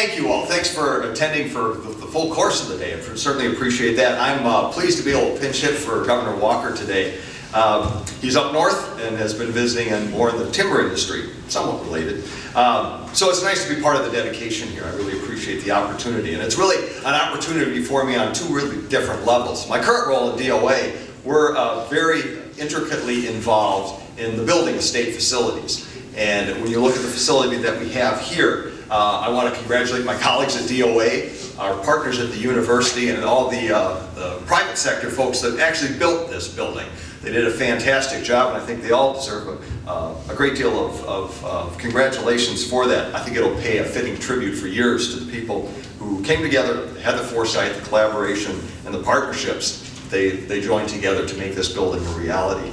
thank you all. Thanks for attending for the, full course of the day. I certainly appreciate that. I'm uh, pleased to be able to pinch hit for Governor Walker today. Um, he's up north and has been visiting and more in the timber industry, somewhat related. Um, so it's nice to be part of the dedication here. I really appreciate the opportunity. And it's really an opportunity for me on two really different levels. My current role at DOA, we're uh, very intricately involved in the building of state facilities. And when you look at the facility that we have here, uh, I want to congratulate my colleagues at DOA, our partners at the university, and all the, uh, the private sector folks that actually built this building. They did a fantastic job, and I think they all deserve a, uh, a great deal of, of, of, congratulations for that. I think it'll pay a fitting tribute for years to the people who came together, had the foresight, the collaboration, and the partnerships they, they joined together to make this building a reality.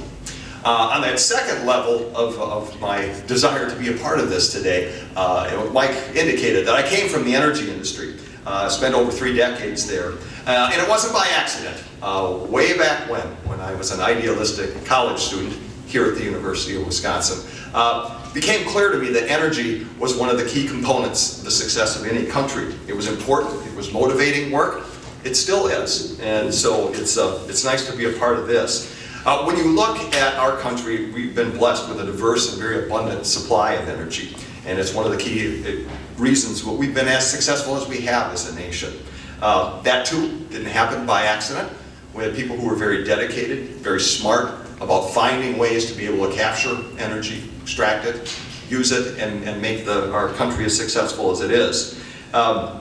Uh, on that second level of, of, my desire to be a part of this today, uh, Mike indicated that I came from the energy industry. Uh, spent over three decades there. Uh, and it wasn't by accident. Uh, way back when, when I was an idealistic college student here at the University of Wisconsin, uh, became clear to me that energy was one of the key components of the success of any country. It was important, it was motivating work, it still is. And so it's, uh, it's nice to be a part of this. Uh, when you look at our country, we've been blessed with a diverse and very abundant supply of energy. And it's one of the key uh, reasons what we've been as successful as we have as a nation. Uh, that too didn't happen by accident. We had people who were very dedicated, very smart about finding ways to be able to capture energy, extract it, use it, and, and make the, our country as successful as it is. Um,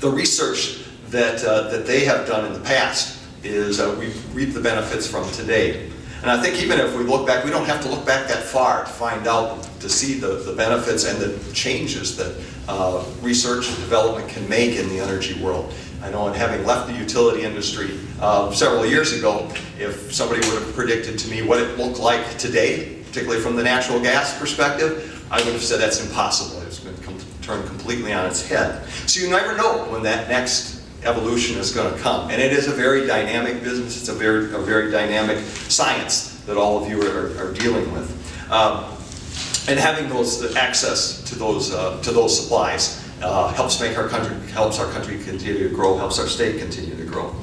the research that, uh, that they have done in the past is uh, we reap the benefits from today. And I think even if we look back, we don't have to look back that far to find out, to see the, the benefits and the changes that uh, research and development can make in the energy world. I know in having left the utility industry uh, several years ago, if somebody would have predicted to me what it looked like today, particularly from the natural gas perspective, I would have said that's impossible. It's been com turned completely on its head. So you never know when that next evolution is going to come. And it is a very dynamic business. It's a very, a very dynamic science that all of you are, are dealing with. Um, and having those access to those uh, to those supplies uh, helps make our country helps our country continue to grow, helps our state continue to grow.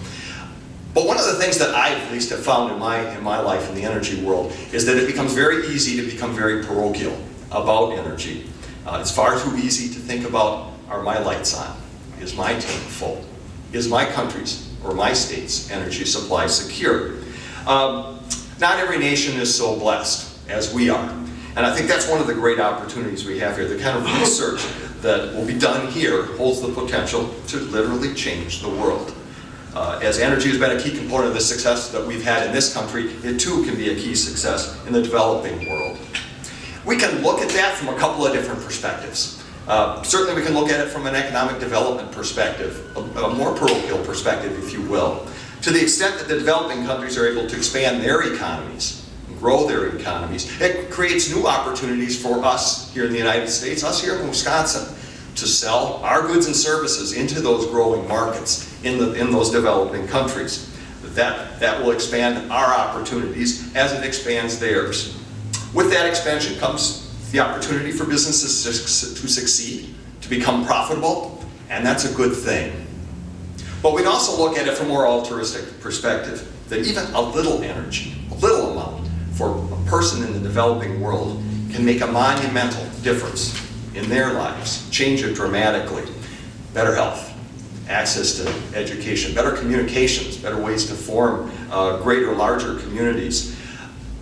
But one of the things that I at least have found in my in my life in the energy world is that it becomes very easy to become very parochial about energy. Uh, it's far too easy to think about are my lights on? Is my tank full? Is my country's or my state's energy supply secure? Um, not every nation is so blessed as we are. And I think that's one of the great opportunities we have here. The kind of research that will be done here holds the potential to literally change the world. Uh, as energy has been a key component of the success that we've had in this country, it too can be a key success in the developing world. We can look at that from a couple of different perspectives. Uh, certainly we can look at it from an economic development perspective, a, a more parochial perspective, if you will. To the extent that the developing countries are able to expand their economies, grow their economies. It creates new opportunities for us here in the United States, us here in Wisconsin, to sell our goods and services into those growing markets in, the, in those developing countries. That, that will expand our opportunities as it expands theirs. With that expansion comes the opportunity for businesses to, succeed, to become profitable, and that's a good thing. But we'd also look at it from a more altruistic perspective, that even a little energy, a little amount, for a person in the developing world can make a monumental difference in their lives, change it dramatically. Better health, access to education, better communications, better ways to form uh, greater, larger communities.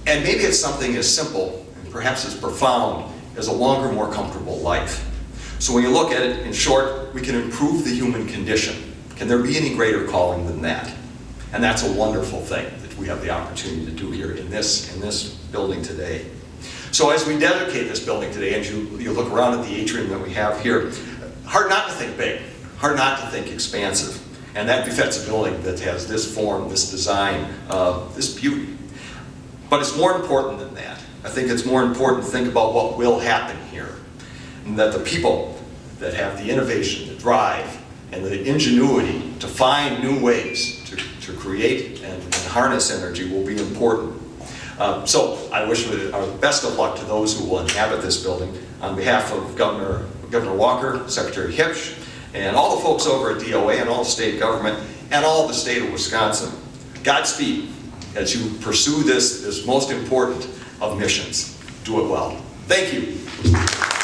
And maybe it's something as simple, perhaps as profound, as a longer, more comfortable life. So when you look at it, in short, we can improve the human condition. Can there be any greater calling than that? And that's a wonderful thing that we have the opportunity to do here in this, in this building today. So as we dedicate this building today, and you, you look around at the atrium that we have here, hard not to think big, hard not to think expansive. And that befits a building that has this form, this design, uh, this beauty. But it's more important than that. I think it's more important to think about what will happen here. And that the people that have the innovation, the drive, and the ingenuity to find new ways to, to create and, and harness energy will be important. Um, so I wish our best of luck to those who will inhabit this building. On behalf of Governor Governor Walker, Secretary Huebsch, and all the folks over at DOA and all the state government, and all the state of Wisconsin. Godspeed as you pursue this, this most important of missions. Do it well. Thank you.